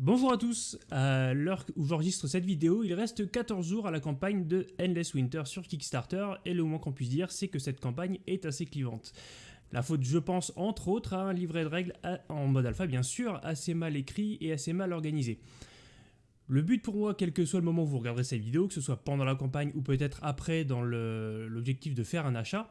Bonjour à tous, à l'heure où j'enregistre cette vidéo, il reste 14 jours à la campagne de Endless Winter sur Kickstarter et le moins qu'on puisse dire c'est que cette campagne est assez clivante. La faute je pense entre autres à un livret de règles en mode alpha bien sûr, assez mal écrit et assez mal organisé. Le but pour moi, quel que soit le moment où vous regarderez cette vidéo, que ce soit pendant la campagne ou peut-être après dans l'objectif de faire un achat,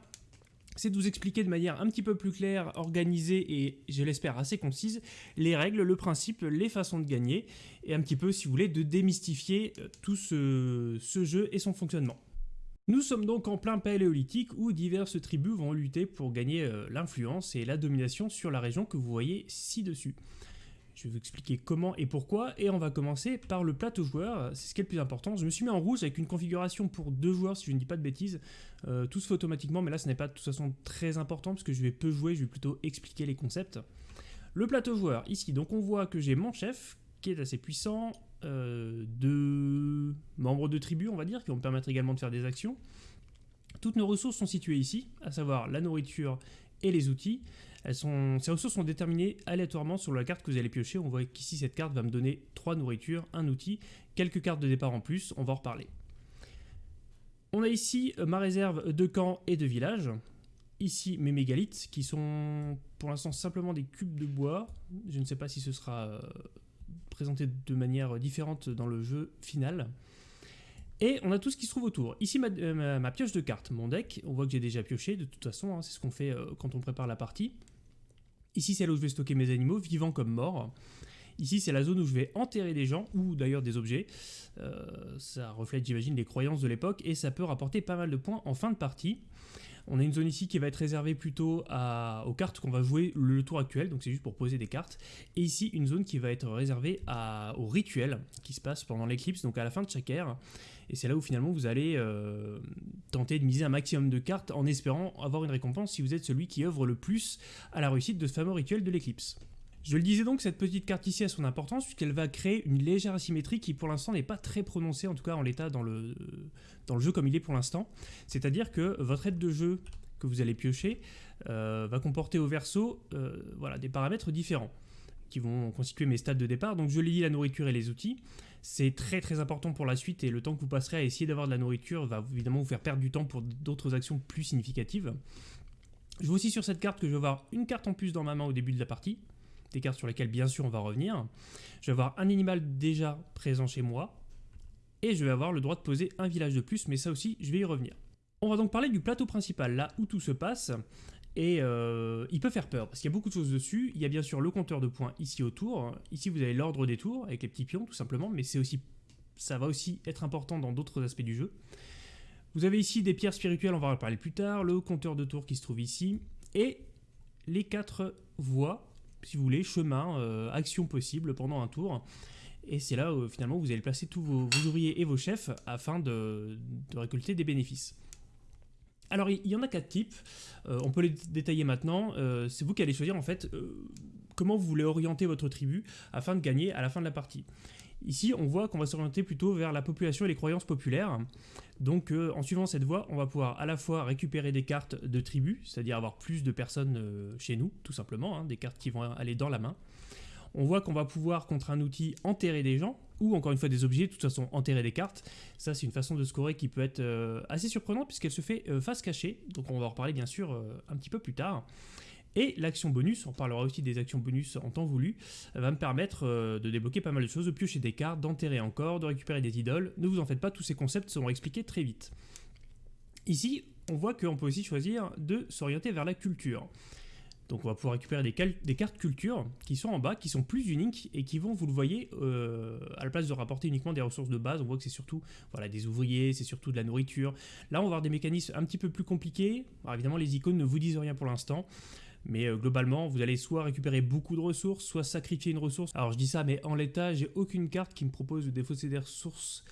c'est de vous expliquer de manière un petit peu plus claire, organisée et, je l'espère, assez concise, les règles, le principe, les façons de gagner, et un petit peu, si vous voulez, de démystifier euh, tout ce, jeu et son fonctionnement. Nous sommes donc en plein paléolithique où diverses tribus vont lutter pour gagner euh, l'influence et la domination sur la région que vous voyez ci-dessus. Je vais vous expliquer comment et pourquoi, et on va commencer par le plateau joueur, c'est ce qui est le plus important. Je me suis mis en rouge avec une configuration pour deux joueurs, si je ne dis pas de bêtises. Euh, tout se fait automatiquement, mais là ce n'est pas de toute façon très important, parce que je vais peu jouer, je vais plutôt expliquer les concepts. Le plateau joueur, ici, donc on voit que j'ai mon chef, qui est assez puissant, euh, deux membres de tribu, on va dire, qui vont me permettre également de faire des actions. Toutes nos ressources sont situées ici, à savoir la nourriture et les outils. Ces ressources sont déterminées aléatoirement sur la carte que vous allez piocher. On voit qu'ici, cette carte va me donner 3 nourritures, un outil, quelques cartes de départ en plus, on va en reparler. On a ici euh, ma réserve de camp et de village. Ici, mes mégalithes, qui sont pour l'instant simplement des cubes de bois. Je ne sais pas si ce sera euh, présenté de manière différente dans le jeu final. Et on a tout ce qui se trouve autour. Ici, ma, euh, pioche de cartes, mon deck. On voit que j'ai déjà pioché, de toute façon, hein, c'est ce qu'on fait quand on prépare la partie. Ici, c'est là où je vais stocker mes animaux, vivants comme morts. Ici, c'est la zone où je vais enterrer des gens, ou d'ailleurs des objets. Euh, ça reflète, j'imagine, les croyances de l'époque, et ça peut rapporter pas mal de points en fin de partie. On a une zone ici qui va être réservée plutôt aux cartes qu'on va jouer le tour actuel, donc c'est juste pour poser des cartes. Et ici, une zone qui va être réservée au rituel qui se passe pendant l'éclipse, donc à la fin de chaque ère. Et c'est là où finalement vous allez euh, tenter de miser un maximum de cartes en espérant avoir une récompense si vous êtes celui qui œuvre le plus à la réussite de ce fameux rituel de l'éclipse. Je le disais donc, cette petite carte ici a son importance puisqu'elle va créer une légère asymétrie qui pour l'instant n'est pas très prononcée, en tout cas en l'état dans le, jeu comme il est pour l'instant. C'est-à-dire que votre aide de jeu que vous allez piocher euh, va comporter au verso euh, voilà, des paramètres différents qui vont constituer mes stades de départ. Donc je lis la nourriture et les outils. C'est très très important pour la suite et le temps que vous passerez à essayer d'avoir de la nourriture va évidemment vous faire perdre du temps pour d'autres actions plus significatives. Je vois aussi sur cette carte que je vais avoir une carte en plus dans ma main au début de la partie, des cartes sur lesquelles bien sûr on va revenir. Je vais avoir un animal déjà présent chez moi, et je vais avoir le droit de poser un village de plus, mais ça aussi je vais y revenir. On va donc parler du plateau principal, là où tout se passe, et euh, il peut faire peur, parce qu'il y a beaucoup de choses dessus. Il y a bien sûr le compteur de points ici autour. Ici, vous avez l'ordre des tours, avec les petits pions, tout simplement, mais c'est aussi, ça va aussi être important dans d'autres aspects du jeu. Vous avez ici des pierres spirituelles, on va en parler plus tard, le compteur de tours qui se trouve ici, et les quatre voies, si vous voulez, chemin, euh, actions possibles pendant un tour. Et c'est là où finalement vous allez placer tous vos, ouvriers et vos chefs afin de récolter des bénéfices. Alors, il y en a quatre types. Euh, on peut les détailler maintenant. Euh, c'est vous qui allez choisir en fait euh, comment vous voulez orienter votre tribu afin de gagner à la fin de la partie. Ici, on voit qu'on va s'orienter plutôt vers la population et les croyances populaires. Donc, en suivant cette voie, on va pouvoir à la fois récupérer des cartes de tribu, c'est-à-dire avoir plus de personnes chez nous, tout simplement, hein, des cartes qui vont aller dans la main. On voit qu'on va pouvoir, contre un outil, enterrer des gens, ou encore une fois des objets, de toute façon enterrer des cartes. Ça c'est une façon de scorer qui peut être euh, assez surprenante puisqu'elle se fait euh, face cachée, donc on va en reparler bien sûr euh, un petit peu plus tard. Et l'action bonus, on parlera aussi des actions bonus en temps voulu, va me permettre de débloquer pas mal de choses, de piocher des cartes, d'enterrer encore, de récupérer des idoles. Ne vous en faites pas, tous ces concepts seront expliqués très vite. Ici, on voit qu'on peut aussi choisir de s'orienter vers la culture. Donc on va pouvoir récupérer des, cartes culture qui sont en bas, qui sont plus uniques et qui vont, vous le voyez, euh, à la place de rapporter uniquement des ressources de base, on voit que c'est surtout voilà, des ouvriers, c'est surtout de la nourriture. Là on va avoir des mécanismes un petit peu plus compliqués. Alors évidemment les icônes ne vous disent rien pour l'instant. Mais euh, globalement, vous allez soit récupérer beaucoup de ressources, soit sacrifier une ressource. Alors je dis ça, mais en l'état, j'ai aucune carte qui me propose de défausser des ressources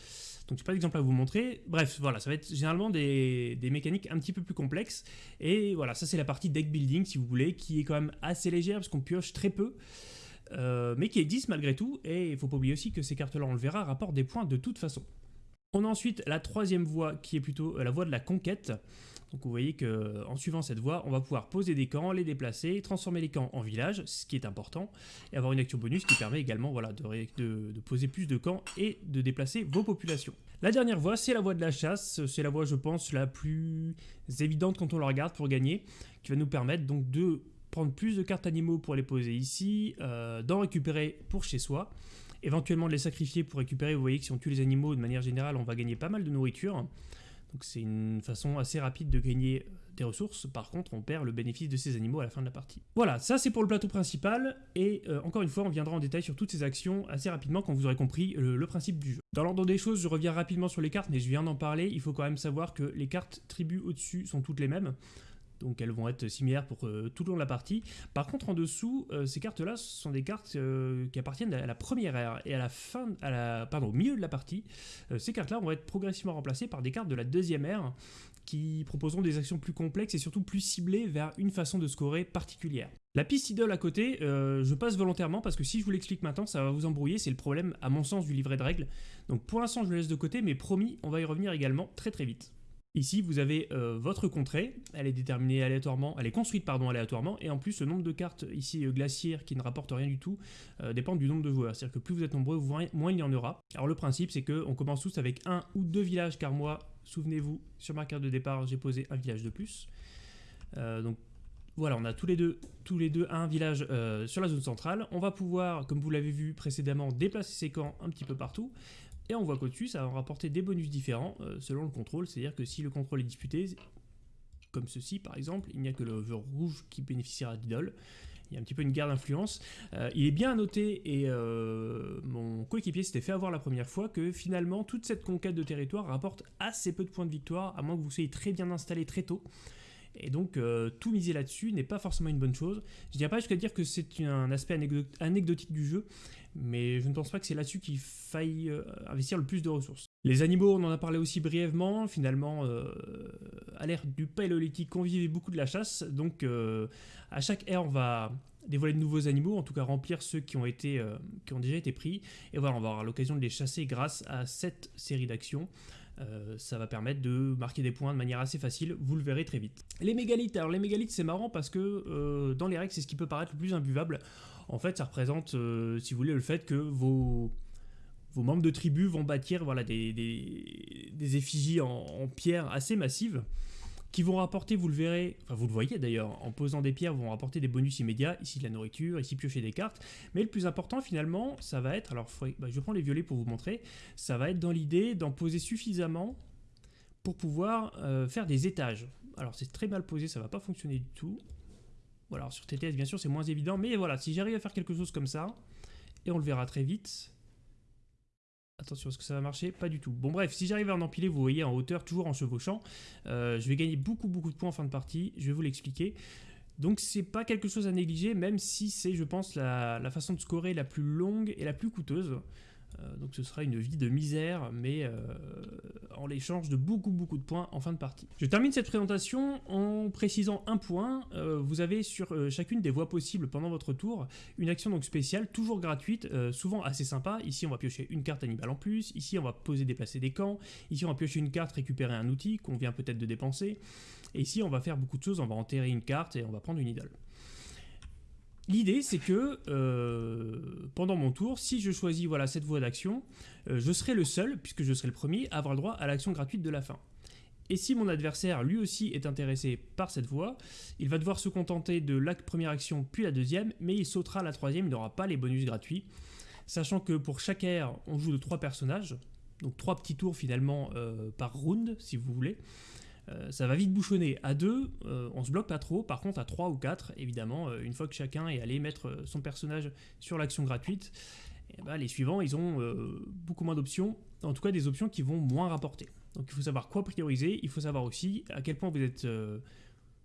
donc j'ai pas d'exemple à vous montrer. Bref, voilà, ça va être généralement des, mécaniques un petit peu plus complexes. Et voilà, ça c'est la partie deck building si vous voulez, qui est quand même assez légère parce qu'on pioche très peu. Euh, mais qui existe malgré tout, et il faut pas oublier aussi que ces cartes-là, on le verra, rapportent des points de toute façon. On a ensuite la troisième voie qui est plutôt euh, la voie de la conquête. Donc vous voyez qu'en suivant cette voie, on va pouvoir poser des camps, les déplacer, transformer les camps en villages, ce qui est important, et avoir une action bonus qui permet également voilà, de, de poser plus de camps et de déplacer vos populations. La dernière voie, c'est la voie de la chasse, c'est la voie je pense la plus évidente quand on la regarde pour gagner, qui va nous permettre donc de prendre plus de cartes animaux pour les poser ici, euh, d'en récupérer pour chez soi, éventuellement de les sacrifier pour récupérer, vous voyez que si on tue les animaux de manière générale on va gagner pas mal de nourriture, donc c'est une façon assez rapide de gagner des ressources, par contre on perd le bénéfice de ces animaux à la fin de la partie. Voilà, ça c'est pour le plateau principal, et euh, encore une fois on viendra en détail sur toutes ces actions assez rapidement quand vous aurez compris le, principe du jeu. Dans l'ordre des choses, je reviens rapidement sur les cartes, mais je viens d'en parler, il faut quand même savoir que les cartes tribus au-dessus sont toutes les mêmes, donc elles vont être similaires pour euh, tout le long de la partie. Par contre, en dessous, euh, ces cartes-là sont des cartes qui appartiennent à la première ère, et à la fin, à la, pardon, au milieu de la partie, ces cartes-là vont être progressivement remplacées par des cartes de la deuxième ère, qui proposeront des actions plus complexes et surtout plus ciblées vers une façon de scorer particulière. La piste idole à côté, euh, je passe volontairement parce que si je vous l'explique maintenant, ça va vous embrouiller, c'est le problème à mon sens du livret de règles. Donc pour l'instant je le laisse de côté, mais promis, on va y revenir également très très vite. Ici, vous avez euh, votre contrée, elle est déterminée aléatoirement, elle est construite pardon aléatoirement, et en plus le nombre de cartes ici euh, glaciaires qui ne rapportent rien du tout dépend du nombre de joueurs. C'est-à-dire que plus vous êtes nombreux, moins il y en aura. Alors le principe, c'est qu'on commence tous avec un ou deux villages, car moi, Souvenez-vous, sur ma carte de départ, j'ai posé un village de plus. Euh, donc voilà, on a tous les deux, tous les deux un village euh, sur la zone centrale. On va pouvoir, comme vous l'avez vu précédemment, déplacer ces camps un petit peu partout. Et on voit qu'au-dessus, ça va rapporter des bonus différents euh, selon le contrôle. C'est-à-dire que si le contrôle est disputé, comme ceci par exemple, il n'y a que le vœu rouge qui bénéficiera d'idole il y a un petit peu une guerre d'influence. Euh, il est bien à noter, et euh, mon coéquipier s'était fait avoir la première fois, que finalement toute cette conquête de territoire rapporte assez peu de points de victoire, à moins que vous soyez très bien installé très tôt. Et donc euh, tout miser là-dessus n'est pas forcément une bonne chose. Je dirais pas jusqu'à dire que c'est un aspect anecdotique du jeu, mais je ne pense pas que c'est là-dessus qu'il faille investir le plus de ressources. Les animaux, on en a parlé aussi brièvement, finalement, à l'ère du paléolithique, on vivait beaucoup de la chasse, donc à chaque ère, on va dévoiler de nouveaux animaux, en tout cas remplir ceux qui ont, euh, qui ont déjà été pris. Et voilà, on va avoir l'occasion de les chasser grâce à cette série d'actions. Euh, ça va permettre de marquer des points de manière assez facile, vous le verrez très vite. Les mégalithes, alors les mégalithes c'est marrant parce que euh, dans les règles c'est ce qui peut paraître le plus imbuvable. En fait ça représente, si vous voulez, le fait que vos, membres de tribu vont bâtir voilà, des, des, effigies en, en, pierre assez massives qui vont rapporter, vous le verrez, enfin vous le voyez d'ailleurs, en posant des pierres, vont rapporter des bonus immédiats, ici de la nourriture, ici piocher des cartes, mais le plus important finalement, ça va être, alors bah, je prends les violets pour vous montrer, ça va être dans l'idée d'en poser suffisamment pour pouvoir euh, faire des étages. Alors c'est très mal posé, ça va pas fonctionner du tout. Voilà, sur TTS bien sûr c'est moins évident, mais voilà, si j'arrive à faire quelque chose comme ça, et on le verra très vite, Attention, est-ce que ça va marcher? Pas du tout. Bon bref, si j'arrive à en empiler, vous voyez en hauteur, toujours en chevauchant, euh, je vais gagner beaucoup beaucoup de points en fin de partie, je vais vous l'expliquer. Donc c'est pas quelque chose à négliger, même si c'est, je pense, la, la, façon de scorer la plus longue et la plus coûteuse. Euh, donc ce sera une vie de misère, mais euh, en l'échange de beaucoup beaucoup de points en fin de partie. Je termine cette présentation en précisant un point. Euh, vous avez sur chacune des voies possibles pendant votre tour une action donc spéciale, toujours gratuite, souvent assez sympa. Ici on va piocher une carte animale en plus, ici on va poser déplacer des camps, ici on va piocher une carte, récupérer un outil qu'on vient peut-être de dépenser, et ici on va faire beaucoup de choses, on va enterrer une carte et on va prendre une idole. L'idée, c'est que euh, pendant mon tour, si je choisis voilà, cette voie d'action, euh, je serai le seul, puisque je serai le premier, à avoir le droit à l'action gratuite de la fin. Et si mon adversaire, lui aussi, est intéressé par cette voie, il va devoir se contenter de la première action puis la deuxième, mais il sautera la troisième, il n'aura pas les bonus gratuits. Sachant que pour chaque ère, on joue de trois personnages, donc trois petits tours finalement euh, par round, si vous voulez. Euh, ça va vite bouchonner. À deux, euh, on se bloque pas trop. Par contre, à 3 ou 4, évidemment, euh, une fois que chacun est allé mettre son personnage sur l'action gratuite, eh ben, les suivants, ils ont beaucoup moins d'options. En tout cas, des options qui vont moins rapporter. Donc il faut savoir quoi prioriser. Il faut savoir aussi à quel point vous êtes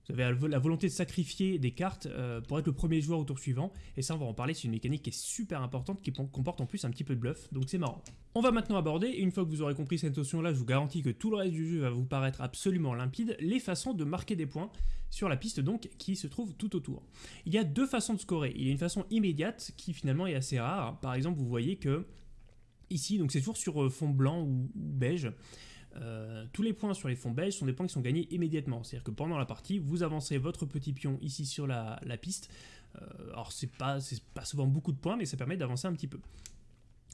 vous avez la volonté de sacrifier des cartes euh, pour être le premier joueur au tour suivant. Et ça, on va en parler, c'est une mécanique qui est super importante, qui comporte en plus un petit peu de bluff, donc c'est marrant. On va maintenant aborder, une fois que vous aurez compris cette notion-là, je vous garantis que tout le reste du jeu va vous paraître absolument limpide, les façons de marquer des points sur la piste donc qui se trouve tout autour. Il y a deux façons de scorer. Il y a une façon immédiate qui finalement est assez rare. Par exemple, vous voyez que ici, donc c'est toujours sur euh, fond blanc ou beige, euh, tous les points sur les fonds beige sont des points qui sont gagnés immédiatement. C'est-à-dire que pendant la partie, vous avancez votre petit pion ici sur la, piste. Euh, alors c'est pas, pas souvent beaucoup de points, mais ça permet d'avancer un petit peu.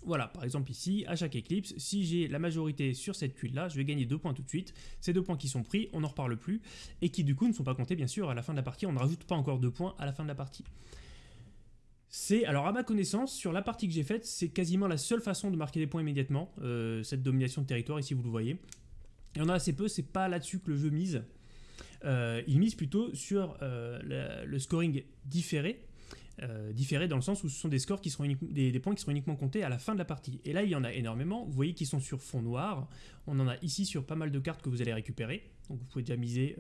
Voilà, par exemple ici, à chaque éclipse, si j'ai la majorité sur cette tuile-là, je vais gagner deux points tout de suite. Ces deux points qui sont pris, on n'en reparle plus, et qui du coup ne sont pas comptés bien sûr à la fin de la partie. On ne rajoute pas encore deux points à la fin de la partie. C'est, alors à ma connaissance, sur la partie que j'ai faite, c'est quasiment la seule façon de marquer des points immédiatement, euh, cette domination de territoire, ici vous le voyez. Il y en a assez peu, c'est pas là-dessus que le jeu mise. Euh, il mise plutôt sur euh, le scoring différé, différé dans le sens où ce sont des scores qui seront des, points qui seront uniquement comptés à la fin de la partie. Et là, il y en a énormément. Vous voyez qu'ils sont sur fond noir. On en a ici sur pas mal de cartes que vous allez récupérer. Donc vous pouvez déjà miser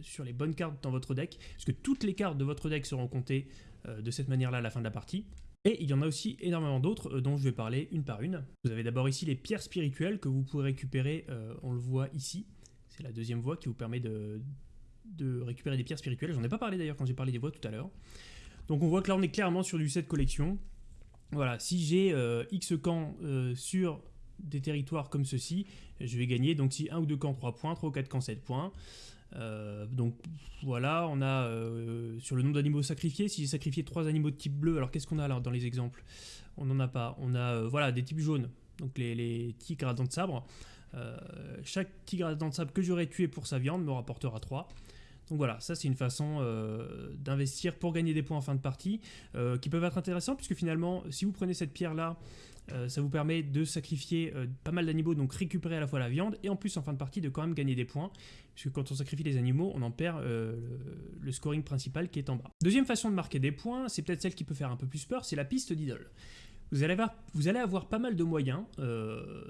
sur les bonnes cartes dans votre deck, parce que toutes les cartes de votre deck seront comptées euh, de cette manière-là à la fin de la partie. Et il y en a aussi énormément d'autres euh, dont je vais parler une par une. Vous avez d'abord ici les pierres spirituelles que vous pouvez récupérer, euh, on le voit ici. C'est la deuxième voie qui vous permet de, de récupérer des pierres spirituelles. J'en ai pas parlé d'ailleurs quand j'ai parlé des voies tout à l'heure. Donc on voit que là on est clairement sur du set collection. Voilà, si j'ai X camps sur des territoires comme ceci, je vais gagner. Donc si un ou deux camps 3 points, 3 ou 4 camps 7 points. Euh, donc voilà, on a euh, sur le nombre d'animaux sacrifiés, si j'ai sacrifié trois animaux de type bleu, alors qu'est-ce qu'on a alors dans les exemples? On n'en a pas. On a euh, voilà des types jaunes, donc les, tigres à dents de sabre. chaque tigre à dents de sabre que j'aurais tué pour sa viande me rapportera 3. Donc voilà, ça c'est une façon d'investir pour gagner des points en fin de partie, qui peuvent être intéressants, puisque finalement, si vous prenez cette pierre-là, euh, ça vous permet de sacrifier euh, pas mal d'animaux, donc récupérer à la fois la viande, et en plus en fin de partie de quand même gagner des points, puisque quand on sacrifie les animaux, on en perd euh, le, scoring principal qui est en bas. Deuxième façon de marquer des points, c'est peut-être celle qui peut faire un peu plus peur, c'est la piste d'idole. Vous allez, avoir, pas mal de moyens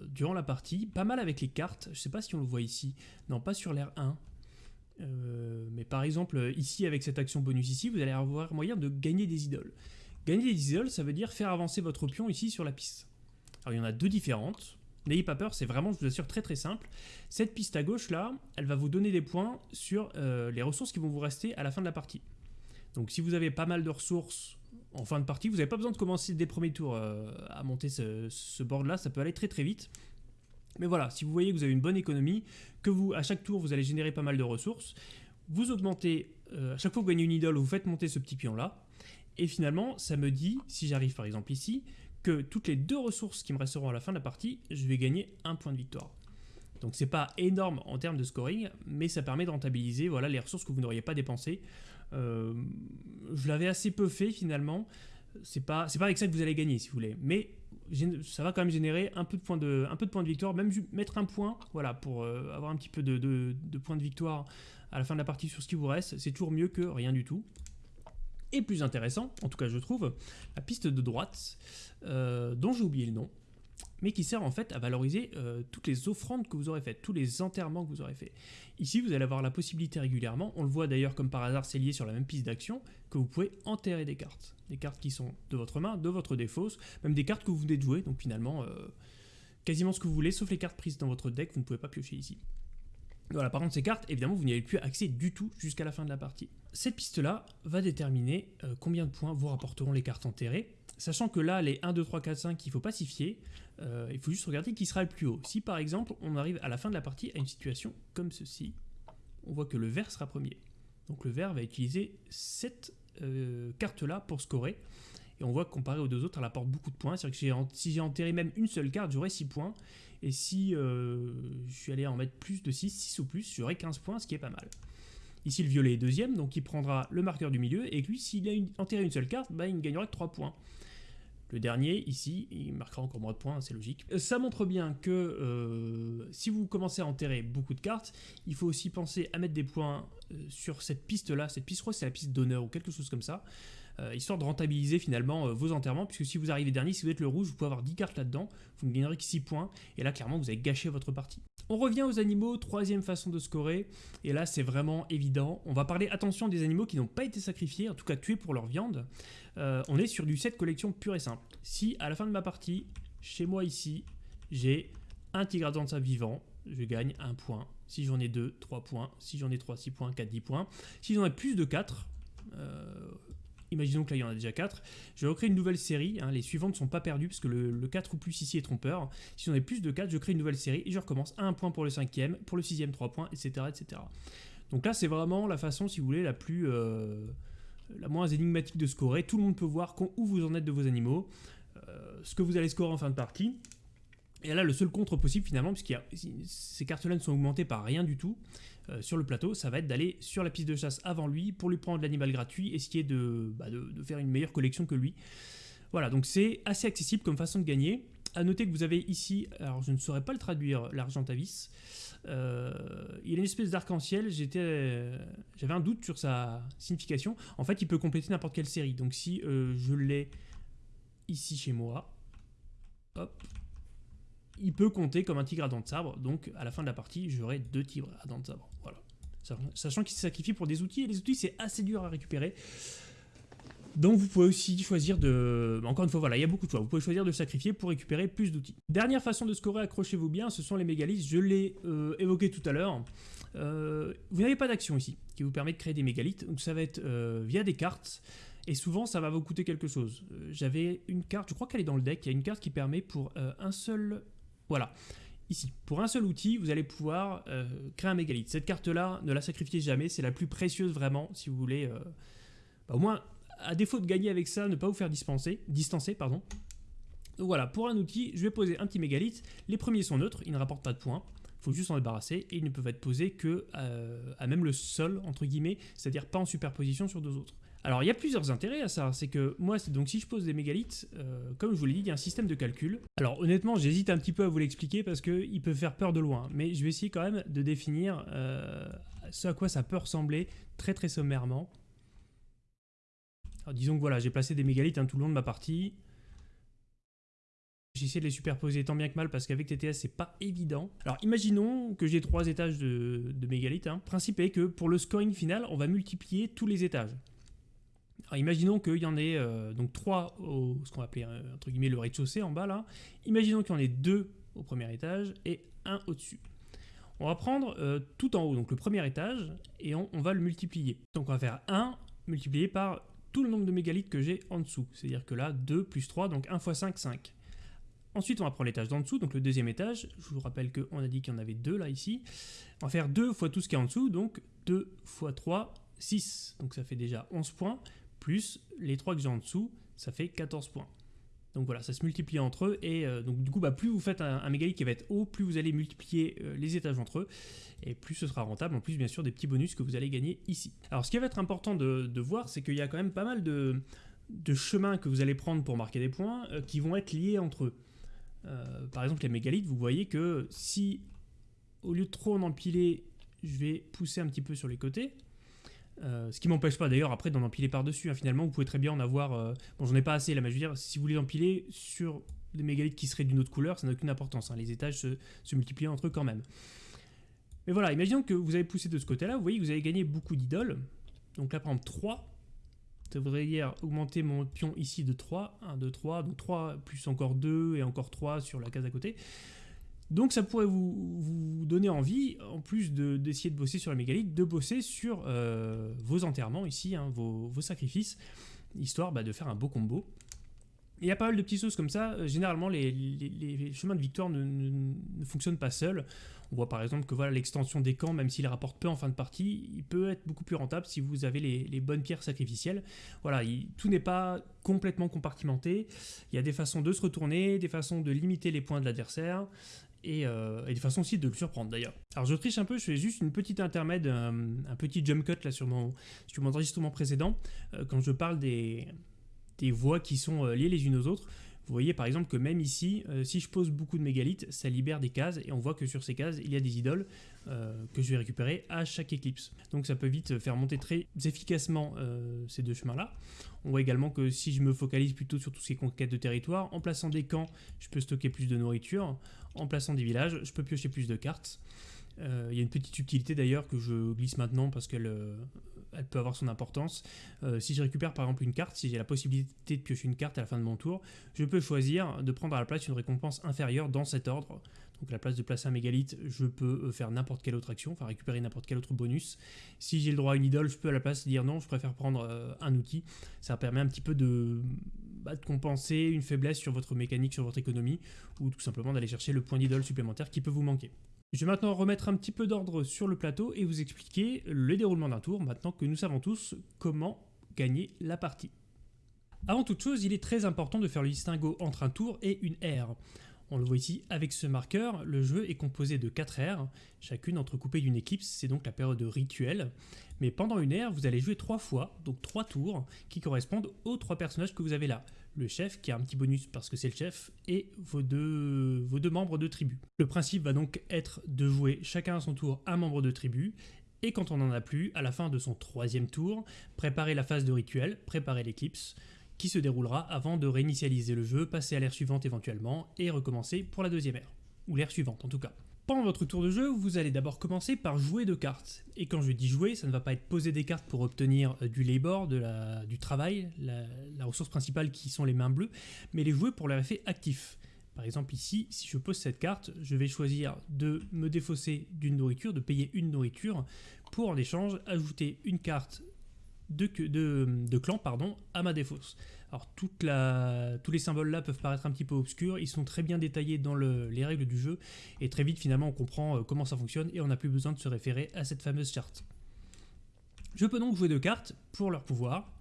durant la partie, pas mal avec les cartes, je sais pas si on le voit ici, non pas sur l'air 1, mais par exemple ici avec cette action bonus ici, vous allez avoir moyen de gagner des idoles. Gagner des idoles, ça veut dire faire avancer votre pion ici sur la piste. Alors il y en a deux différentes. N'ayez pas peur, c'est vraiment, je vous assure, très très simple. Cette piste à gauche là, elle va vous donner des points sur euh, les ressources qui vont vous rester à la fin de la partie. Donc si vous avez pas mal de ressources en fin de partie, vous n'avez pas besoin de commencer dès le premier tour euh, à monter ce, board là, ça peut aller très très vite. Mais voilà, si vous voyez que vous avez une bonne économie, que vous, à chaque tour, vous allez générer pas mal de ressources, vous augmentez, euh, à chaque fois que vous gagnez une idole, vous faites monter ce petit pion là, et finalement, ça me dit, si j'arrive par exemple ici, que toutes les deux ressources qui me resteront à la fin de la partie, je vais gagner un point de victoire. Donc c'est pas énorme en termes de scoring, mais ça permet de rentabiliser voilà, les ressources que vous n'auriez pas dépensées. Euh, je l'avais assez peu fait finalement. C'est pas, pas avec ça que vous allez gagner si vous voulez. Mais ça va quand même générer un peu de points de, de, de victoire, même mettre un point voilà, pour euh, avoir un petit peu de, de points de victoire à la fin de la partie sur ce qui vous reste. C'est toujours mieux que rien du tout et plus intéressant, en tout cas je trouve, la piste de droite, euh, dont j'ai oublié le nom, mais qui sert en fait à valoriser euh, toutes les offrandes que vous aurez faites, tous les enterrements que vous aurez fait. Ici, vous allez avoir la possibilité régulièrement, on le voit d'ailleurs comme par hasard, c'est lié sur la même piste d'action, que vous pouvez enterrer des cartes. Des cartes qui sont de votre main, de votre défausse, même des cartes que vous venez de jouer, donc finalement, euh, quasiment ce que vous voulez, sauf les cartes prises dans votre deck, vous ne pouvez pas piocher ici. Voilà, par contre, ces cartes, évidemment, vous n'y avez plus accès du tout jusqu'à la fin de la partie. Cette piste-là va déterminer euh, combien de points vous rapporteront les cartes enterrées, sachant que là, les 1, 2, 3, 4, 5, il ne faut pas s'y fier, euh, il faut juste regarder qui sera le plus haut. Si par exemple, on arrive à la fin de la partie à une situation comme ceci, on voit que le vert sera premier. Donc le vert va utiliser cette euh, carte-là pour scorer, et on voit que comparé aux deux autres, elle apporte beaucoup de points. C'est-à-dire que si j'ai enterré même une seule carte, j'aurais 6 points. Et si euh, je suis allé en mettre plus de 6, 6 ou plus, j'aurai 15 points, ce qui est pas mal. Ici, le violet est deuxième, donc il prendra le marqueur du milieu, et lui, s'il a enterré une seule carte, bah, il ne gagnera que 3 points. Le dernier, ici, il marquera encore moins de points, c'est logique. Euh, ça montre bien que euh, si vous commencez à enterrer beaucoup de cartes, il faut aussi penser à mettre des points sur cette piste-là. Cette piste, je crois c'est la piste d'honneur ou quelque chose comme ça. Euh, histoire de rentabiliser finalement euh, vos enterrements, puisque si vous arrivez dernier, si vous êtes le rouge, vous pouvez avoir 10 cartes là-dedans, vous ne gagnerez que 6 points, et là clairement vous avez gâché votre partie. On revient aux animaux, troisième façon de scorer, et là c'est vraiment évident. On va parler, attention, des animaux qui n'ont pas été sacrifiés, en tout cas tués pour leur viande. Euh, on est sur du set collection pur et simple. Si à la fin de ma partie, chez moi ici, j'ai un tigre sa vivant, je gagne 1 point. Si j'en ai 2, 3 points. Si j'en ai 3, 6 points, 4, 10 points. Si j'en ai plus de 4, imaginons que là il y en a déjà 4, je vais recréer une nouvelle série, hein. les suivantes ne sont pas perdues parce que le, 4 ou plus ici est trompeur. Si on a plus de 4, je crée une nouvelle série et je recommence à 1 point pour le cinquième, pour le sixième 3 points, etc. etc. Donc là c'est vraiment la façon, si vous voulez, la plus... Euh, la moins énigmatique de scorer. Tout le monde peut voir où vous en êtes de vos animaux, euh, ce que vous allez scorer en fin de partie. Et là, le seul contre possible finalement, puisque ces cartes-là ne sont augmentées par rien du tout euh, sur le plateau, ça va être d'aller sur la piste de chasse avant lui pour lui prendre l'animal gratuit, essayer de, bah, de, de, faire une meilleure collection que lui. Voilà, donc c'est assez accessible comme façon de gagner. A noter que vous avez ici, alors je ne saurais pas le traduire, l'argentavis. Euh, il a une espèce d'arc-en-ciel, j'avais un doute sur sa signification. En fait, il peut compléter n'importe quelle série. Donc si euh, je l'ai ici chez moi, hop, il peut compter comme un tigre à dents de sabre. Donc à la fin de la partie, j'aurai deux tigres à dents de sabre. Voilà. Sachant qu'il se sacrifie pour des outils, et les outils c'est assez dur à récupérer. Donc vous pouvez aussi choisir de... Encore une fois, voilà, il y a beaucoup de choix. Vous pouvez choisir de sacrifier pour récupérer plus d'outils. Dernière façon de scorer, accrochez-vous bien, ce sont les mégalithes. Je l'ai euh, évoqué tout à l'heure. Euh, vous n'avez pas d'action ici qui vous permet de créer des mégalithes. Donc ça va être euh, via des cartes. Et souvent, ça va vous coûter quelque chose. J'avais une carte, je crois qu'elle est dans le deck. Il y a une carte qui permet pour un seul... Voilà. Ici, pour un seul outil, vous allez pouvoir créer un mégalithe. Cette carte-là, ne la sacrifiez jamais. C'est la plus précieuse vraiment, si vous voulez... Bah, au moins à défaut de gagner avec ça, ne pas vous faire dispenser, distancer. Pardon. Donc voilà, pour un outil, je vais poser un petit mégalithe. Les premiers sont neutres, ils ne rapportent pas de points. Il faut juste s'en débarrasser et ils ne peuvent être posés que euh, à même le sol, entre guillemets, c'est-à-dire pas en superposition sur deux autres. Alors il y a plusieurs intérêts à ça, c'est que moi, donc si je pose des mégalithes, euh, comme je vous l'ai dit, il y a un système de calcul. Alors honnêtement, j'hésite un petit peu à vous l'expliquer parce qu'il peut faire peur de loin, mais je vais essayer quand même de définir euh, ce à quoi ça peut ressembler très très sommairement disons que voilà, j'ai placé des mégalithes hein, tout le long de ma partie. J'ai essayé de les superposer tant bien que mal parce qu'avec TTS c'est pas évident. Alors imaginons que j'ai trois étages de, mégalithes. Hein. Le principe est que pour le scoring final, on va multiplier tous les étages. Alors imaginons qu'il y en ait euh, au euh, guillemets le rez-de-chaussée en bas là. Imaginons qu'il y en ait deux au premier étage et un au-dessus. On va prendre euh, tout en haut, donc le premier étage, et on, on va le multiplier. Donc on va faire 1 multiplié par tout le nombre de mégalithes que j'ai en dessous. C'est-à-dire que là, 2 plus 3, donc 1 x 5, 5. Ensuite, on va prendre l'étage d'en dessous, donc le deuxième étage. Je vous rappelle qu'on a dit qu'il y en avait deux là, ici. On va faire 2 fois tout ce qui est en dessous, donc 2 x 3, 6. Donc ça fait déjà 11 points, plus les 3 que j'ai en dessous, ça fait 14 points. Donc voilà, ça se multiplie entre eux, et euh, donc du coup, bah, plus vous faites un, mégalithe qui va être haut, plus vous allez multiplier euh, les étages entre eux, et plus ce sera rentable, en plus bien sûr des petits bonus que vous allez gagner ici. Alors ce qui va être important de, voir, c'est qu'il y a quand même pas mal de, chemins que vous allez prendre pour marquer des points, euh, qui vont être liés entre eux. par exemple, les mégalithes, vous voyez que si, au lieu de trop en empiler, je vais pousser un petit peu sur les côtés, euh, ce qui m'empêche pas d'ailleurs après d'en empiler par-dessus. Hein. Finalement, vous pouvez très bien en avoir... Euh, bon, j'en ai pas assez là, mais je veux dire, si vous voulez empiler sur des mégalithes qui seraient d'une autre couleur, ça n'a aucune importance. Hein. Les étages se, multiplient entre eux quand même. Mais voilà, imaginons que vous avez poussé de ce côté-là, vous voyez que vous avez gagné beaucoup d'idoles. Donc là, par exemple, 3. Ça voudrait augmenter mon pion ici de 3. 1, 2, 3. Donc 3 plus encore 2 et encore 3 sur la case à côté. Donc ça pourrait vous, donner envie, en plus d'essayer de, bosser sur la mégalithe, de bosser sur euh, vos enterrements ici, hein, vos, sacrifices, histoire bah, de faire un beau combo. Il y a pas mal de petites choses comme ça. Euh, généralement, les, chemins de victoire ne, fonctionnent pas seuls. On voit par exemple que voilà l'extension des camps, même s'il rapporte peu en fin de partie, il peut être beaucoup plus rentable si vous avez les, bonnes pierres sacrificielles. Voilà, tout n'est pas complètement compartimenté. Il y a des façons de se retourner, des façons de limiter les points de l'adversaire. Euh, et, des façons aussi de le surprendre d'ailleurs. Alors je triche un peu, je fais juste une petite intermède, euh, un, petit jump cut là sur mon, sur mon enregistrement précédent, euh, quand je parle des, des voies qui sont liées les unes aux autres. Vous voyez par exemple que même ici, si je pose beaucoup de mégalithes, ça libère des cases et on voit que sur ces cases, il y a des idoles que je vais récupérer à chaque éclipse. Donc ça peut vite faire monter très efficacement ces deux chemins-là. On voit également que si je me focalise plutôt sur tout ce qui est conquête de territoire, en plaçant des camps, je peux stocker plus de nourriture. En plaçant des villages, je peux piocher plus de cartes. Euh, il y a une petite utilité d'ailleurs que je glisse maintenant parce qu'elle euh, elle peut avoir son importance. si je récupère par exemple une carte, si j'ai la possibilité de piocher une carte à la fin de mon tour, je peux choisir de prendre à la place une récompense inférieure dans cet ordre. Donc à la place de placer un mégalithe, je peux faire n'importe quelle autre action, enfin récupérer n'importe quel autre bonus. Si j'ai le droit à une idole, je peux à la place dire non, je préfère prendre un outil. Ça permet un petit peu bah, de compenser une faiblesse sur votre mécanique, sur votre économie, ou tout simplement d'aller chercher le point d'idole supplémentaire qui peut vous manquer. Je vais maintenant remettre un petit peu d'ordre sur le plateau et vous expliquer le déroulement d'un tour, maintenant que nous savons tous comment gagner la partie. Avant toute chose, il est très important de faire le distinguo entre un tour et une ère. On le voit ici avec ce marqueur, le jeu est composé de 4 ères, chacune entrecoupée d'une éclipse, c'est donc la période rituelle. Mais pendant une ère, vous allez jouer 3 fois, donc 3 tours, qui correspondent aux 3 personnages que vous avez là. Le chef, qui a un petit bonus parce que c'est le chef, et vos deux, vos deux membres de tribu. Le principe va donc être de jouer chacun à son tour un membre de tribu, et quand on n'en a plus, à la fin de son troisième tour, préparer la phase de rituel, préparer l'éclipse, qui se déroulera avant de réinitialiser le jeu, passer à l'ère suivante éventuellement, et recommencer pour la deuxième ère. Ou l'ère suivante en tout cas. Pendant votre tour de jeu, vous allez d'abord commencer par jouer de cartes. Et quand je dis jouer, ça ne va pas être poser des cartes pour obtenir euh, du labor, du travail, la, la, ressource principale qui sont les mains bleues, mais les jouer pour leur effet actif. Par exemple ici, si je pose cette carte, je vais choisir de me défausser d'une nourriture, de payer une nourriture, pour en échange ajouter une carte de, clan pardon, à ma défausse. Alors toute tous les symboles là peuvent paraître un petit peu obscurs, ils sont très bien détaillés dans les règles du jeu, et très vite finalement on comprend euh, comment ça fonctionne, et on n'a plus besoin de se référer à cette fameuse charte. Je peux donc jouer deux cartes pour leur pouvoir.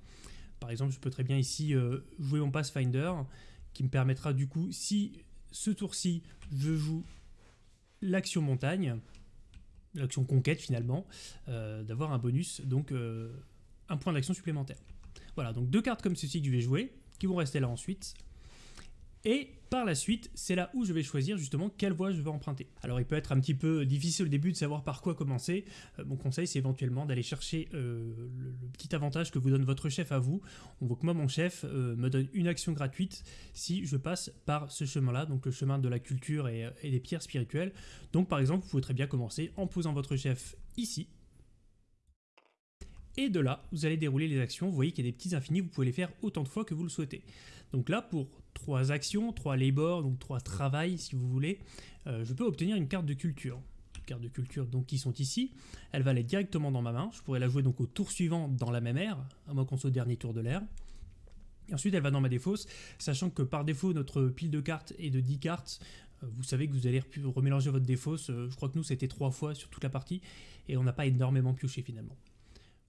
Par exemple, je peux très bien ici euh, jouer mon Pathfinder, qui me permettra du coup, si ce tour-ci, je joue l'action montagne, l'action conquête finalement, euh, d'avoir un bonus, donc un point d'action supplémentaire. Voilà, donc deux cartes comme ceci que je vais jouer, qui vont rester là ensuite. Et par la suite, c'est là où je vais choisir justement quelle voie je vais emprunter. Alors il peut être un petit peu difficile au début de savoir par quoi commencer. Euh, mon conseil c'est éventuellement d'aller chercher euh, le, petit avantage que vous donne votre chef à vous. On voit que moi mon chef euh, me donne une action gratuite si je passe par ce chemin-là, donc le chemin de la culture et des pierres spirituelles. Donc par exemple, vous pouvez très bien commencer en posant votre chef ici, et de là, vous allez dérouler les actions. Vous voyez qu'il y a des petits infinis, vous pouvez les faire autant de fois que vous le souhaitez. Donc là, pour trois actions, trois labor, donc trois travail si vous voulez, euh, je peux obtenir une carte de culture. Carte de culture donc qui sont ici. Elle va aller directement dans ma main. Je pourrais la jouer donc au tour suivant dans la même ère, à moins qu'on soit au dernier tour de l'ère. Et ensuite, elle va dans ma défausse, sachant que par défaut, notre pile de cartes est de 10 cartes. Euh, vous savez que vous allez remélanger votre défausse. Euh, je crois que nous, c'était trois fois sur toute la partie. Et on n'a pas énormément pioché finalement.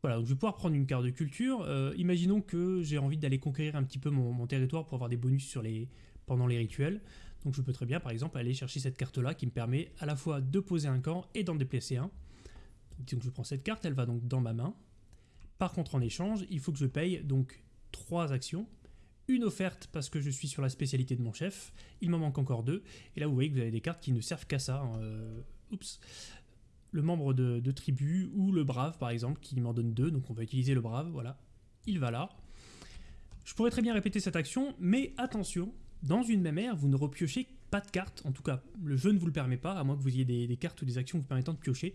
Voilà, donc je vais pouvoir prendre une carte de culture. Euh, imaginons que j'ai envie d'aller conquérir un petit peu mon, territoire pour avoir des bonus sur les, pendant les rituels. Donc je peux très bien, par exemple, aller chercher cette carte-là qui me permet à la fois de poser un camp et d'en déplacer un. Donc je prends cette carte, elle va donc dans ma main. Par contre, en échange, il faut que je paye donc trois actions. Une offerte parce que je suis sur la spécialité de mon chef. Il m'en manque encore deux. Et là, vous voyez que vous avez des cartes qui ne servent qu'à ça. Hein. Euh, oups le membre de, tribu ou le brave par exemple qui m'en donne deux, donc on va utiliser le brave, voilà, il va là. Je pourrais très bien répéter cette action, mais attention, dans une même ère, vous ne repiochez pas de cartes, en tout cas le jeu ne vous le permet pas, à moins que vous ayez des, cartes ou des actions vous permettant de piocher.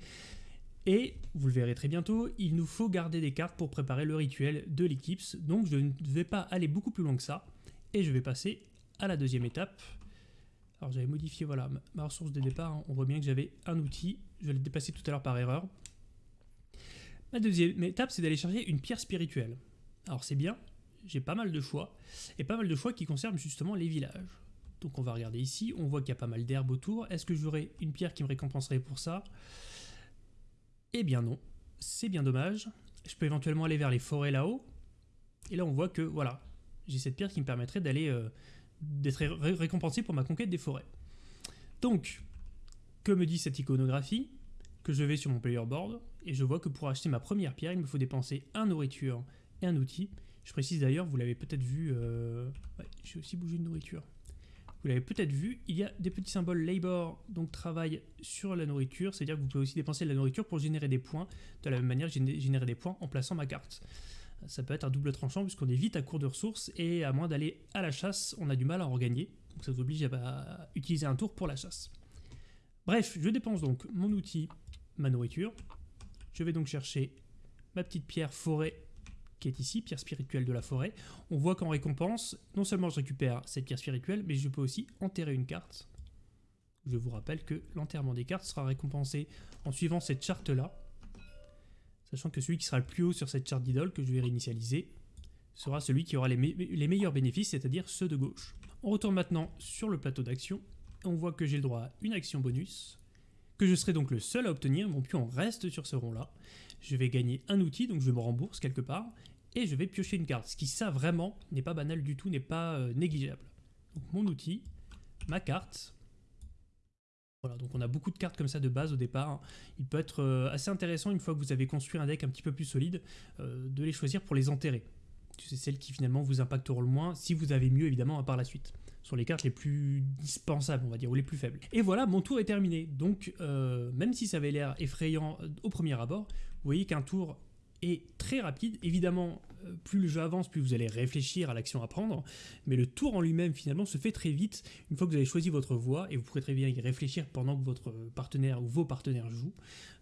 Et, vous le verrez très bientôt, il nous faut garder des cartes pour préparer le rituel de l'éclipse, donc je ne vais pas aller beaucoup plus loin que ça, et je vais passer à la deuxième étape, alors j'avais modifié voilà, ma ressource de départ, hein. on voit bien que j'avais un outil, je l'ai dépassé tout à l'heure par erreur. Ma deuxième étape, c'est d'aller chercher une pierre spirituelle. Alors c'est bien, j'ai pas mal de choix, et pas mal de choix qui concernent justement les villages. Donc on va regarder ici, on voit qu'il y a pas mal d'herbes autour. Est-ce que j'aurai une pierre qui me récompenserait pour ça? Eh bien non, c'est bien dommage. Je peux éventuellement aller vers les forêts là-haut. Et là on voit que voilà, j'ai cette pierre qui me permettrait d'aller euh, d'être récompensé pour ma conquête des forêts. Donc, que me dit cette iconographie Que je vais sur mon player board et je vois que pour acheter ma première pierre, il me faut dépenser un nourriture et un outil. Je précise d'ailleurs, vous l'avez peut-être vu, euh... j'ai aussi bougé de nourriture. Vous l'avez peut-être vu, il y a des petits symboles labor, donc travail sur la nourriture, c'est-à-dire que vous pouvez aussi dépenser de la nourriture pour générer des points, de la même manière que générer des points en plaçant ma carte ça peut être un double tranchant puisqu'on est vite à court de ressources et à moins d'aller à la chasse, on a du mal à en regagner. Donc ça vous oblige à utiliser un tour pour la chasse. Bref, je dépense donc mon outil, ma nourriture. Je vais donc chercher ma petite pierre forêt qui est ici, pierre spirituelle de la forêt. On voit qu'en récompense, non seulement je récupère cette pierre spirituelle, mais je peux aussi enterrer une carte. Je vous rappelle que l'enterrement des cartes sera récompensé en suivant cette charte-là, sachant que celui qui sera le plus haut sur cette charte d'idole que je vais réinitialiser sera celui qui aura les, les meilleurs bénéfices, c'est-à-dire ceux de gauche. On retourne maintenant sur le plateau d'action, on voit que j'ai le droit à une action bonus, que je serai donc le seul à obtenir, mon pion reste sur ce rond-là. Je vais gagner un outil, donc je me rembourse quelque part, et je vais piocher une carte, ce qui ça vraiment n'est pas banal du tout, n'est pas euh, négligeable. Donc mon outil, ma carte, voilà, donc on a beaucoup de cartes comme ça de base au départ. Hein. Il peut être euh, assez intéressant une fois que vous avez construit un deck un petit peu plus solide, euh, de les choisir pour les enterrer. C'est celles qui finalement vous impacteront le moins, si vous avez mieux évidemment à par la suite. Sont les cartes les plus dispensables, on va dire, ou les plus faibles. Et voilà, mon tour est terminé. Donc, même si ça avait l'air effrayant au premier abord, vous voyez qu'un tour est très rapide. Évidemment, euh, plus le jeu avance, plus vous allez réfléchir à l'action à prendre, mais le tour en lui-même finalement se fait très vite une fois que vous avez choisi votre voie, et vous pourrez très bien y réfléchir pendant que votre partenaire ou vos partenaires jouent.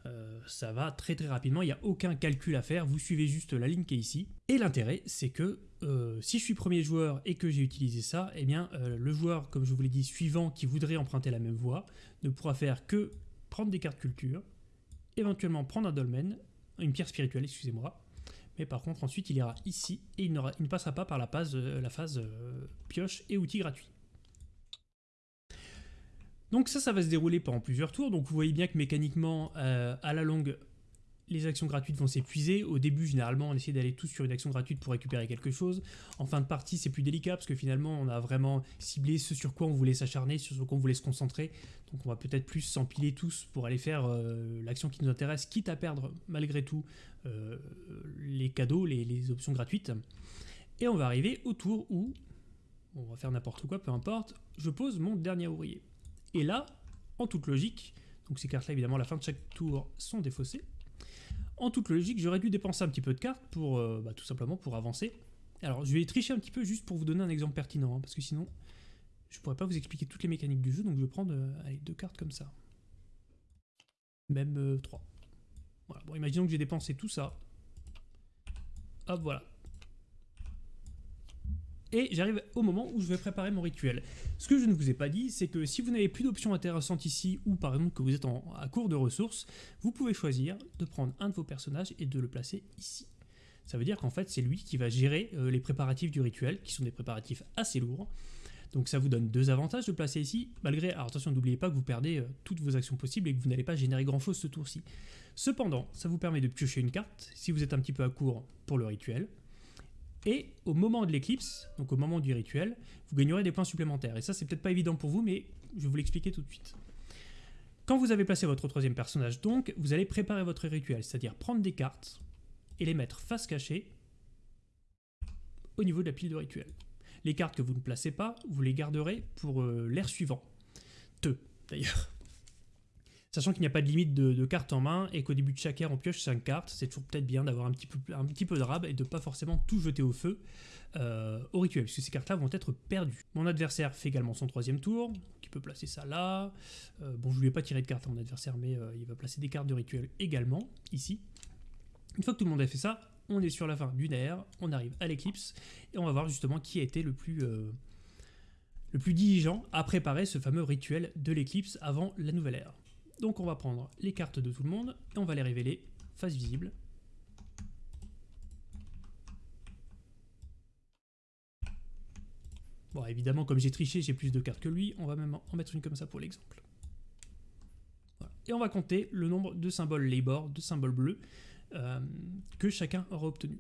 Euh, ça va très très rapidement, il n'y a aucun calcul à faire, vous suivez juste la ligne qui est ici. Et l'intérêt, c'est que euh, si je suis premier joueur et que j'ai utilisé ça, eh bien le joueur, comme je vous l'ai dit, suivant qui voudrait emprunter la même voie, ne pourra faire que prendre des cartes culture, éventuellement prendre un dolmen, une pierre spirituelle, excusez-moi. Mais par contre, ensuite, il ira ici et il, ne passera pas par la phase, euh, la phase euh, pioche et outils gratuits. Donc ça, ça va se dérouler pendant plusieurs tours. Donc vous voyez bien que mécaniquement, euh, à la longue, les actions gratuites vont s'épuiser. Au début, généralement, on essaie d'aller tous sur une action gratuite pour récupérer quelque chose. En fin de partie, c'est plus délicat parce que finalement, on a vraiment ciblé ce sur quoi on voulait s'acharner, sur ce quoi on voulait se concentrer. Donc on va peut-être plus s'empiler tous pour aller faire euh, l'action qui nous intéresse, quitte à perdre malgré tout euh, les cadeaux, les, options gratuites. Et on va arriver au tour où, on va faire n'importe quoi, peu importe, je pose mon dernier ouvrier. Et là, en toute logique, donc ces cartes-là, évidemment, à la fin de chaque tour sont défaussées. En toute logique, j'aurais dû dépenser un petit peu de cartes pour, euh, bah, pour avancer. Alors, je vais tricher un petit peu juste pour vous donner un exemple pertinent, hein, parce que sinon, je pourrais pas vous expliquer toutes les mécaniques du jeu, donc je vais prendre euh, deux cartes comme ça. Même euh, trois. Voilà, bon, imaginons que j'ai dépensé tout ça. Hop, voilà et j'arrive au moment où je vais préparer mon rituel. Ce que je ne vous ai pas dit, c'est que si vous n'avez plus d'options intéressantes ici, ou par exemple que vous êtes en, à court de ressources, vous pouvez choisir de prendre un de vos personnages et de le placer ici. Ça veut dire qu'en fait c'est lui qui va gérer euh, les préparatifs du rituel, qui sont des préparatifs assez lourds. Donc ça vous donne deux avantages de placer ici, malgré, alors attention n'oubliez pas que vous perdez euh, toutes vos actions possibles et que vous n'allez pas générer grand chose ce tour-ci. Cependant, ça vous permet de piocher une carte, si vous êtes un petit peu à court pour le rituel, et au moment de l'éclipse, donc au moment du rituel, vous gagnerez des points supplémentaires. Et ça, c'est peut-être pas évident pour vous, mais je vais vous l'expliquer tout de suite. Quand vous avez placé votre troisième personnage, donc, vous allez préparer votre rituel, c'est-à-dire prendre des cartes et les mettre face cachée au niveau de la pile de rituel. Les cartes que vous ne placez pas, vous les garderez pour euh, l'air suivant. Te, d'ailleurs. Sachant qu'il n'y a pas de limite de, cartes en main et qu'au début de chaque ère on pioche 5 cartes, c'est toujours peut-être bien d'avoir un, petit peu, un de rab et de pas forcément tout jeter au feu euh, au rituel, puisque ces cartes-là vont être perdues. Mon adversaire fait également son troisième tour, qui peut placer ça là. Euh, bon, je lui ai pas tiré de cartes à mon adversaire, mais euh, il va placer des cartes de rituel également, ici. Une fois que tout le monde a fait ça, on est sur la fin d'une ère, on arrive à l'éclipse, et on va voir justement qui a été le plus le plus diligent à préparer ce fameux rituel de l'éclipse avant la nouvelle ère. Donc on va prendre les cartes de tout le monde et on va les révéler face visible. Bon, évidemment, comme j'ai triché, j'ai plus de cartes que lui. On va même en mettre une comme ça pour l'exemple. Et on va compter le nombre de symboles labor, de symboles bleus, euh, que chacun aura obtenu.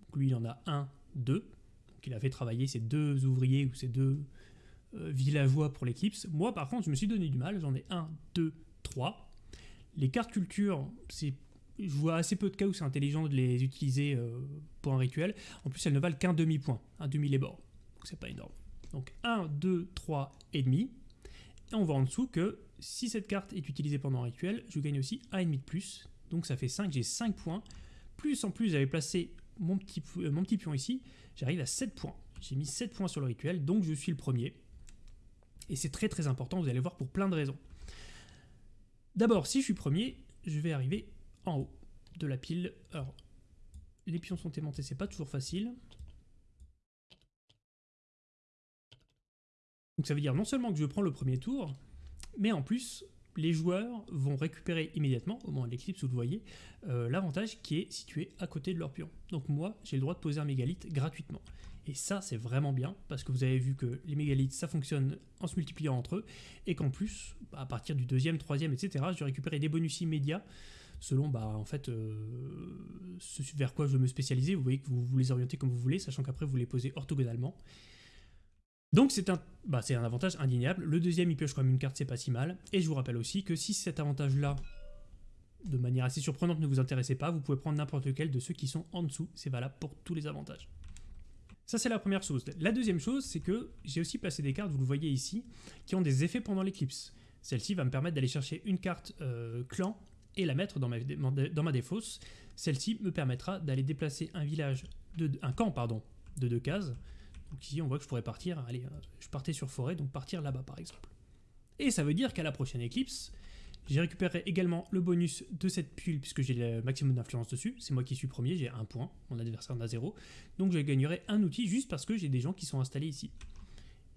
Donc lui, il en a un, deux. Donc il a fait travailler ses deux ouvriers ou ses deux euh, villageois pour l'éclipse. Moi, par contre, je me suis donné du mal. J'en ai un, deux, 3. Les cartes culture, c'est je vois assez peu de cas où c'est intelligent de les utiliser euh, pour un rituel. En plus, elles ne valent qu'un demi-point, un demi les bords. Donc c'est pas énorme. Donc 1, 2, 3 et demi. Et on voit en dessous que si cette carte est utilisée pendant un rituel, je gagne aussi 1,5 de plus. Donc ça fait 5, j'ai 5 points. Plus en plus, j'avais placé mon petit, euh, mon petit pion ici, j'arrive à 7 points. J'ai mis 7 points sur le rituel, donc je suis le premier. Et c'est très très important, vous allez voir, pour plein de raisons. D'abord, si je suis premier, je vais arriver en haut de la pile. Alors, les pions sont aimantés, c'est pas toujours facile. Donc ça veut dire non seulement que je prends le premier tour, mais en plus, les joueurs vont récupérer immédiatement, au moment de l'éclipse, vous le voyez, euh, l'avantage qui est situé à côté de leur pion. Donc moi, j'ai le droit de poser un mégalithe gratuitement. Et ça, c'est vraiment bien, parce que vous avez vu que les mégalithes, ça fonctionne en se multipliant entre eux, et qu'en plus, à partir du deuxième, troisième, etc., je vais récupérer des bonus immédiats, selon, bah, en fait, euh, ce vers quoi je veux me spécialiser. Vous voyez que vous, les orientez comme vous voulez, sachant qu'après, vous les posez orthogonalement. Donc c'est un, bah, un avantage indéniable. Le deuxième, il pioche quand même une carte, c'est pas si mal. Et je vous rappelle aussi que si cet avantage-là, de manière assez surprenante, ne vous intéressait pas, vous pouvez prendre n'importe lequel de ceux qui sont en dessous. C'est valable pour tous les avantages. Ça, c'est la première chose. La deuxième chose, c'est que j'ai aussi placé des cartes, vous le voyez ici, qui ont des effets pendant l'éclipse. Celle-ci va me permettre d'aller chercher une carte euh, clan et la mettre dans ma, dans défausse. Celle-ci me permettra d'aller déplacer un village, de, un camp pardon, de deux cases, donc ici, on voit que je pourrais partir, allez, euh, je partais sur forêt, donc partir là-bas par exemple. Et ça veut dire qu'à la prochaine éclipse, j'ai récupéré également le bonus de cette pile, puisque j'ai le maximum d'influence dessus. C'est moi qui suis premier, j'ai un point, mon adversaire en a zéro. Donc je gagnerai un outil juste parce que j'ai des gens qui sont installés ici.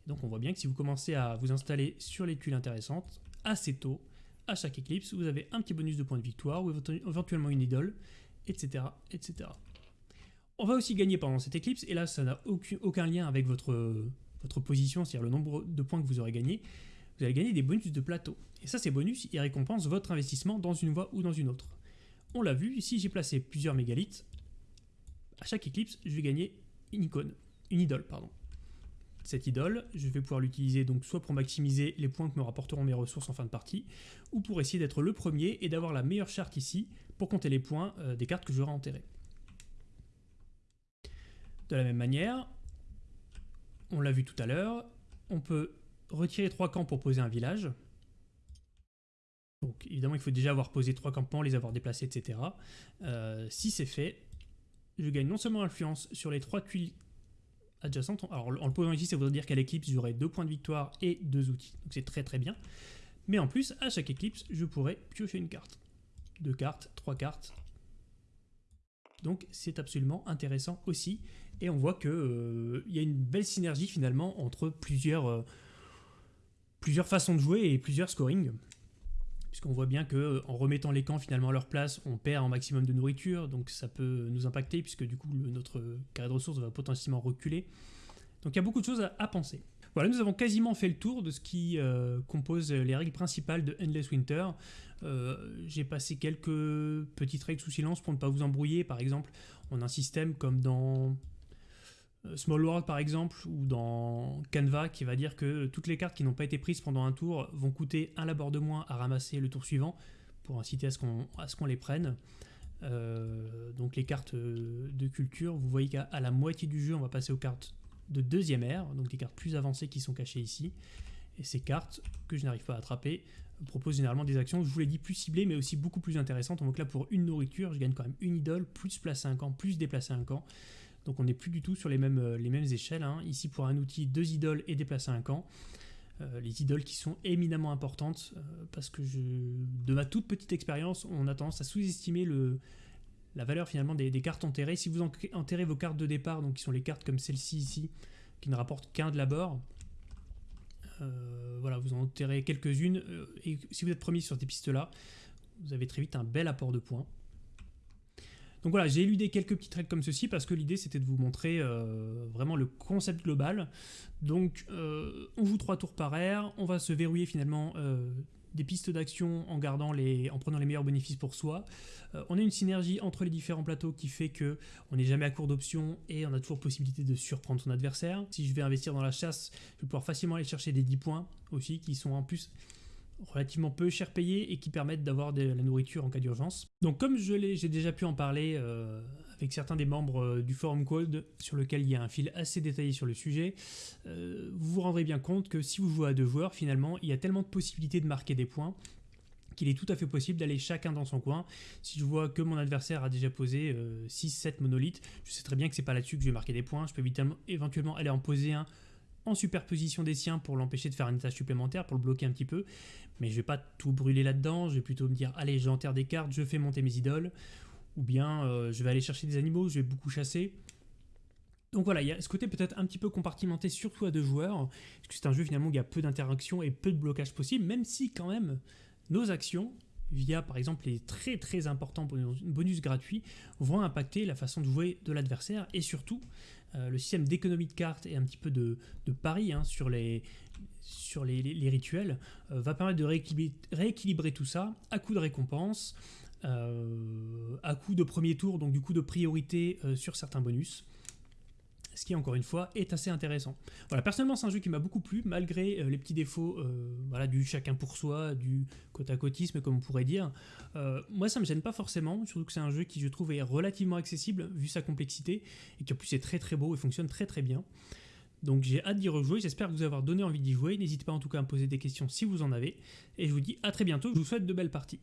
Donc on voit bien que si vous commencez à vous installer sur les tuiles intéressantes, assez tôt, à chaque éclipse, vous avez un petit bonus de points de victoire, ou éventuellement une idole, etc. etc. On va aussi gagner pendant cette éclipse, et là ça n'a aucun, lien avec votre, votre position, c'est-à-dire le nombre de points que vous aurez gagné. Vous allez gagner des bonus de plateau. Et ça, ces bonus, ils récompensent votre investissement dans une voie ou dans une autre. On l'a vu, ici j'ai placé plusieurs mégalithes. À chaque éclipse, je vais gagner une icône, une idole, pardon. Cette idole, je vais pouvoir l'utiliser donc soit pour maximiser les points que me rapporteront mes ressources en fin de partie, ou pour essayer d'être le premier et d'avoir la meilleure charte ici pour compter les points euh, des cartes que j'aurai enterrées. De la même manière, on l'a vu tout à l'heure, on peut retirer trois camps pour poser un village. Donc évidemment, il faut déjà avoir posé trois campements, les avoir déplacés, etc. Euh, si c'est fait, je gagne non seulement influence sur les trois tuiles adjacentes, alors en le posant ici, ça voudrait dire qu'à l'éclipse, j'aurai deux points de victoire et deux outils. Donc c'est très très bien. Mais en plus, à chaque éclipse, je pourrais piocher une carte. Deux cartes, trois cartes. Donc c'est absolument intéressant aussi. Et on voit qu'il euh, y a une belle synergie finalement entre plusieurs, euh, plusieurs façons de jouer et plusieurs scoring. Puisqu'on voit bien qu'en euh, remettant les camps finalement à leur place, on perd un maximum de nourriture, donc ça peut nous impacter puisque du coup notre carré de ressources va potentiellement reculer. Donc il y a beaucoup de choses à, penser. Voilà, nous avons quasiment fait le tour de ce qui compose les règles principales de Endless Winter. J'ai passé quelques petites règles sous silence pour ne pas vous embrouiller. Par exemple, on a un système comme dans euh, Small World par exemple, ou dans Canva, qui va dire que toutes les cartes qui n'ont pas été prises pendant un tour vont coûter un labeur de moins à ramasser le tour suivant, pour inciter à ce qu'on les prenne. Euh, donc les cartes de culture, vous voyez qu'à la moitié du jeu, on va passer aux cartes de deuxième ère, donc des cartes plus avancées qui sont cachées ici. Et ces cartes, que je n'arrive pas à attraper, proposent généralement des actions, je vous l'ai dit, plus ciblées, mais aussi beaucoup plus intéressantes. Donc là, pour une nourriture, je gagne quand même une idole, plus placer un camp, plus déplacer un camp. Donc on n'est plus du tout sur les mêmes, euh, les échelles. Hein. Ici pour un outil, deux idoles et déplacer un camp. Euh, les idoles qui sont éminemment importantes euh, parce que de ma toute petite expérience, on a tendance à sous-estimer la valeur finalement des, cartes enterrées. Si vous enterrez vos cartes de départ, donc qui sont les cartes comme celle-ci ici, qui ne rapportent qu'un de l'abord, voilà, vous en enterrez quelques-unes, et si vous êtes premier sur ces pistes-là, vous avez très vite un bel apport de points. Donc voilà, j'ai éludé quelques petites règles comme ceci parce que l'idée c'était de vous montrer euh, vraiment le concept global. Donc euh, on joue trois tours par air, on va se verrouiller finalement euh, des pistes d'action en gardant les, en prenant les meilleurs bénéfices pour soi. on a une synergie entre les différents plateaux qui fait que on n'est jamais à court d'options et on a toujours possibilité de surprendre son adversaire. Si je vais investir dans la chasse, je vais pouvoir facilement aller chercher des 10 points aussi qui sont en plus relativement peu cher payés et qui permettent d'avoir de la nourriture en cas d'urgence. Donc comme j'ai déjà pu en parler euh, avec certains des membres euh, du forum Code, sur lequel il y a un fil assez détaillé sur le sujet, euh, vous vous rendrez bien compte que si vous jouez à deux joueurs, finalement, il y a tellement de possibilités de marquer des points qu'il est tout à fait possible d'aller chacun dans son coin. Si je vois que mon adversaire a déjà posé 6-7 monolithes, je sais très bien que c'est pas là-dessus que je vais marquer des points, je peux éventuellement aller en poser un en superposition des siens pour l'empêcher de faire une tâche supplémentaire, pour le bloquer un petit peu. Mais je vais pas tout brûler là-dedans, je vais plutôt me dire, allez, j'enterre des cartes, je fais monter mes idoles. ou bien euh, je vais aller chercher des animaux, je vais beaucoup chasser. Donc voilà, il y a ce côté peut-être un petit peu compartimenté, surtout à deux joueurs, parce que c'est un jeu finalement où il y a peu d'interaction et peu de blocage possible, même si quand même nos actions, via par exemple les très très importants bonus gratuits, vont impacter la façon de jouer de l'adversaire et surtout euh, le système d'économie de cartes et un petit peu de, de pari hein, sur les, sur les, rituels euh, va permettre de rééquilibrer, tout ça à coup de récompense, euh, à coup de premier tour, donc du coup de priorité sur certains bonus ce qui encore une fois est assez intéressant. Voilà, personnellement c'est un jeu qui m'a beaucoup plu, malgré euh, les petits défauts euh, du chacun pour soi, du côte à côtisme comme on pourrait dire. Euh, moi ça me gêne pas forcément, surtout que c'est un jeu qui je trouve est relativement accessible vu sa complexité, et qui en plus est très très beau et fonctionne très très bien. Donc j'ai hâte d'y rejouer, j'espère vous avoir donné envie d'y jouer, n'hésitez pas en tout cas à me poser des questions si vous en avez, et je vous dis à très bientôt, je vous souhaite de belles parties.